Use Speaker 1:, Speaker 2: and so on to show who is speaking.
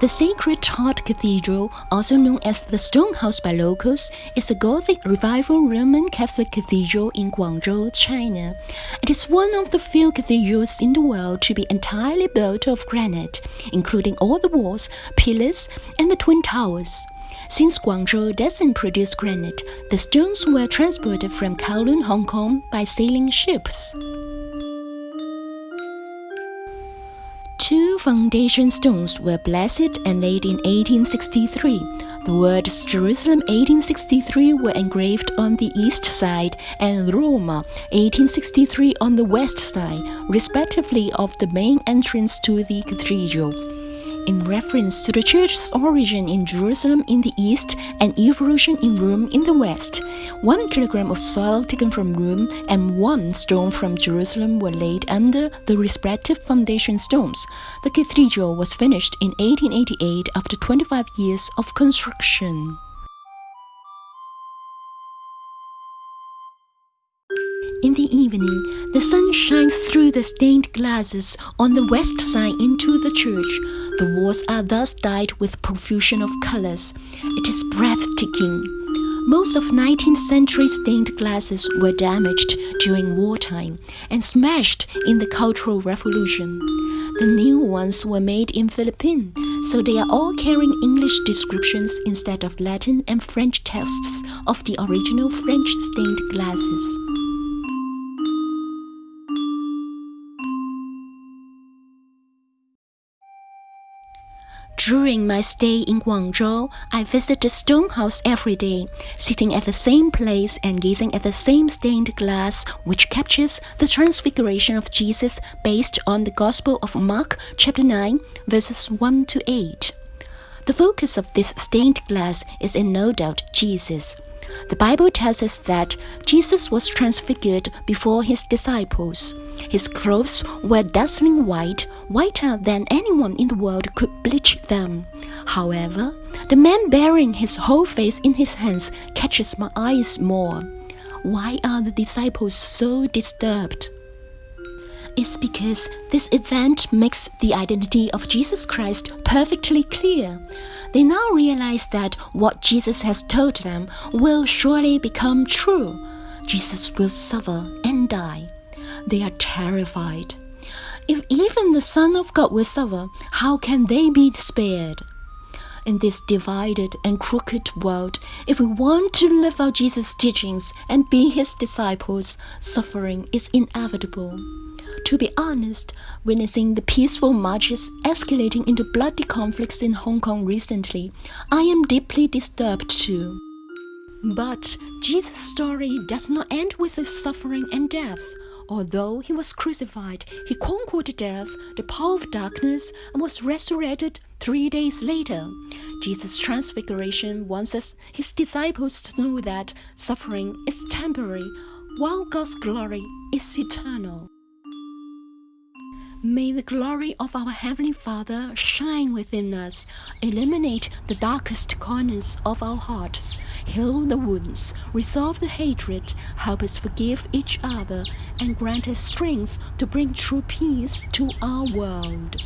Speaker 1: The Sacred Heart Cathedral, also known as the Stone House by locals, is a Gothic Revival Roman Catholic cathedral in Guangzhou, China. It is one of the few cathedrals in the world to be entirely built of granite, including all the walls, pillars, and the twin towers. Since Guangzhou doesn't produce granite, the stones were transported from Kowloon, Hong Kong by sailing ships. Foundation stones were blessed and laid in 1863. The words Jerusalem 1863 were engraved on the east side and Roma 1863 on the west side, respectively, of the main entrance to the cathedral in reference to the church's origin in Jerusalem in the east and evolution in Rome in the west. One kilogram of soil taken from Rome and one stone from Jerusalem were laid under the respective foundation stones. The cathedral was finished in 1888 after 25 years of construction. In the evening, the sun shines through the stained glasses on the west side into the church. The walls are thus dyed with profusion of colors. It is breathtaking. Most of 19th century stained glasses were damaged during wartime and smashed in the Cultural Revolution. The new ones were made in Philippines, so they are all carrying English descriptions instead of Latin and French texts of the original French stained glasses. During my stay in Guangzhou, I visited the stone house every day, sitting at the same place and gazing at the same stained glass which captures the transfiguration of Jesus based on the Gospel of Mark chapter 9 verses 1 to 8. The focus of this stained glass is in no doubt Jesus. The Bible tells us that Jesus was transfigured before his disciples. His clothes were dazzling white, whiter than anyone in the world could bleach them. However, the man bearing his whole face in his hands catches my eyes more. Why are the disciples so disturbed? It's because this event makes the identity of Jesus Christ perfectly clear. They now realize that what Jesus has told them will surely become true. Jesus will suffer and die. They are terrified. If even the Son of God will suffer, how can they be spared? In this divided and crooked world, if we want to live out Jesus' teachings and be his disciples, suffering is inevitable. To be honest, witnessing the peaceful marches escalating into bloody conflicts in Hong Kong recently, I am deeply disturbed too. But Jesus' story does not end with his suffering and death. Although he was crucified, he conquered death, the power of darkness, and was resurrected three days later. Jesus' transfiguration wants his disciples, to know that suffering is temporary, while God's glory is eternal. May the glory of our Heavenly Father shine within us, illuminate the darkest corners of our hearts, heal the wounds, resolve the hatred, help us forgive each other, and grant us strength to bring true peace to our world.